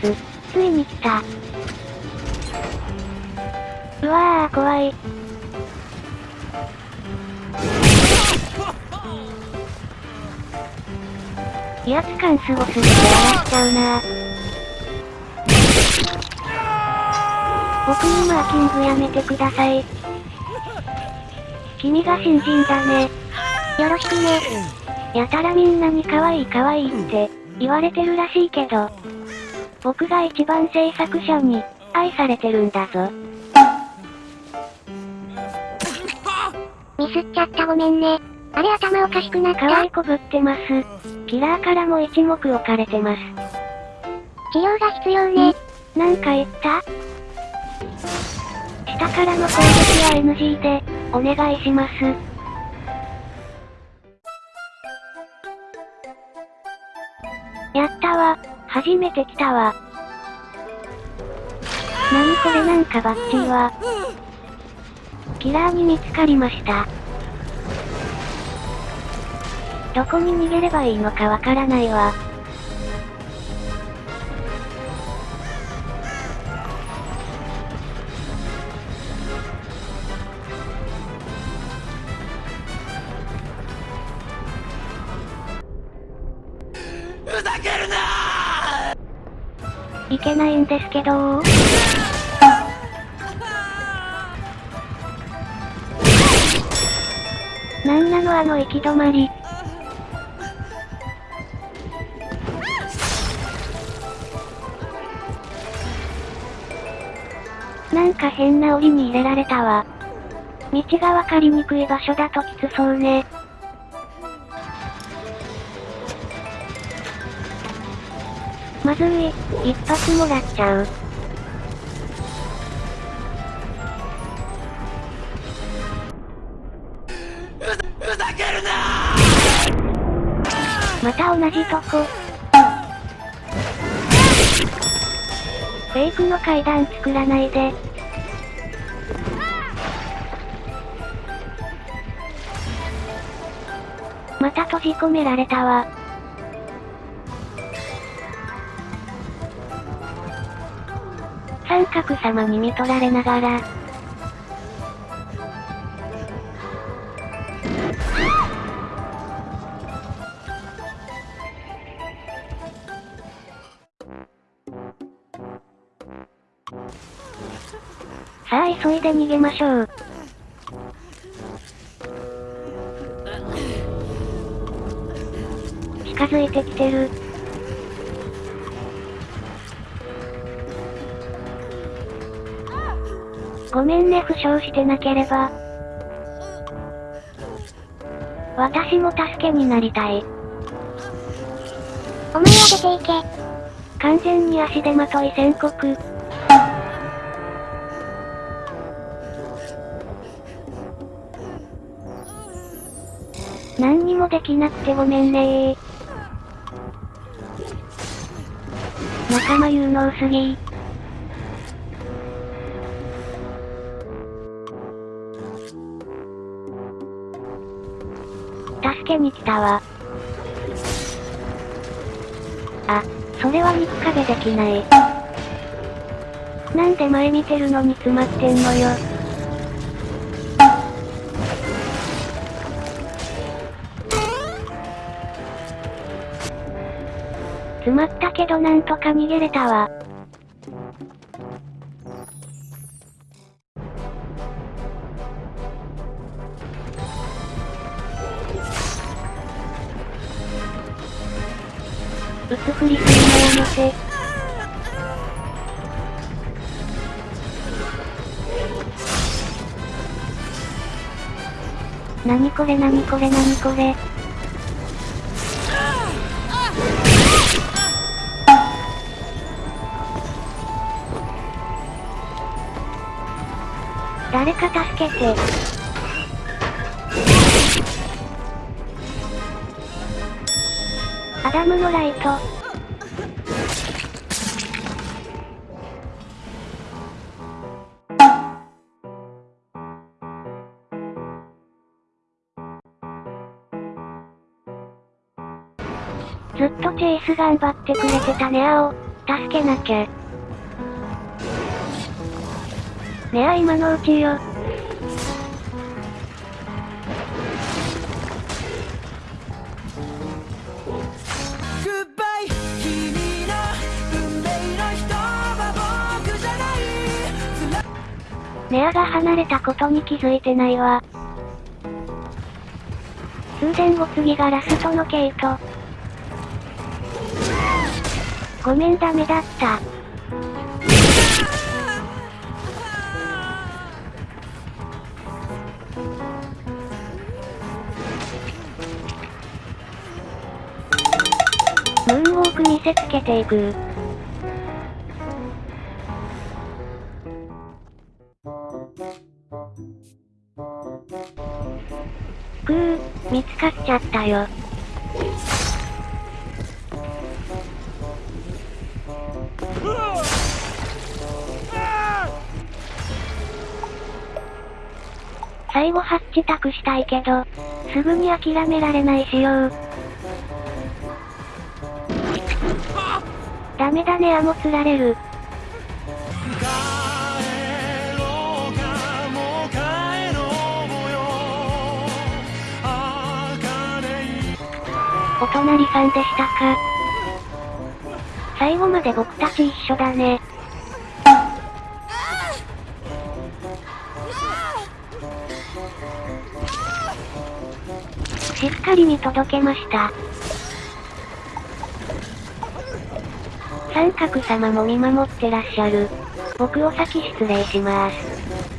つ、ついに来た。うわー、怖い。威圧感すごすぎて笑っちゃうな僕にマーキングやめてください。君が新人だね。よろしくね。やたらみんなに可愛い可愛いって言われてるらしいけど、僕が一番制作者に愛されてるんだぞ。ミスっちゃったごめんね。あれ頭おかしくなった可愛いこぶってます。キラーからも一目置かれてます。治療が必要ね。なんか言った？下からの攻撃は NG で、お願いします。やったわ。初めて来たわ。なにこれなんかバッチーは。キラーに見つかりました。どこに逃げればいいのかわからないわ。いけないんですけどなんなのあの行き止まり。なんか変な檻に入れられたわ。道がわかりにくい場所だときつそうね。まずい、一発もらっちゃう。また同じとこ。フェイクの階段作らないで。また閉じ込められたわ。三角様に見取られながら。さあ急いで逃げましょう。近づいてきてる。ごめんね負傷してなければ。私も助けになりたい。お前は出ていけ。完全に足手まとい宣告。何にもできなくてごめんね仲間有能すぎ助けに来たわ。あ、それは肉壁できない。なんで前見てるのに詰まってんのよ。詰まったけどなんとか逃げれたわ。うつ振りするのやめて。なにこれなにこれなにこれ。誰か助けて。ダムのライト。ずっとチェイス頑張ってくれてたね青。助けなきゃ。ねえ今のうちよ。ネアが離れたことに気づいてないわ。通電後次がラストのケイト。ごめんダメだった。ムーンウォーク見せつけていく。見つかっちゃったよ。最後ハッチ託したいけど、すぐに諦められない仕様。ダメだねあもつられる。お隣さんでしたか？最後まで僕たち一緒だね。しっかり見届けました。三角様も見守ってらっしゃる。僕お先失礼します。